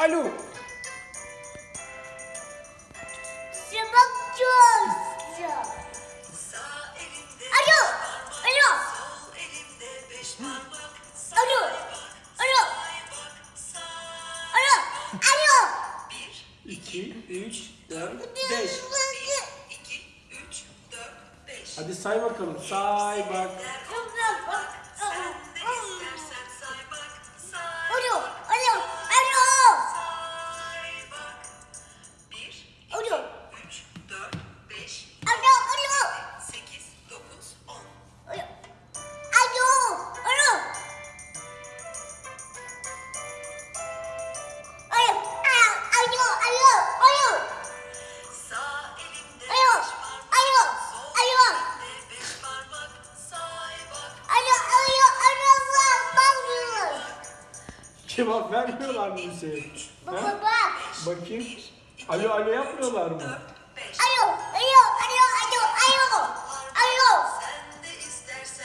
Alo. Şabak çok. Alo. Alo. Alo. Alo. Alo. Alo. 2, 3, 4, 5. Hadi say bakalım. Say bak. Alo. Cevap vermiyorlar mı Hüseyin? Baba bak. Bakayım. Alo alo yapmıyorlar mı?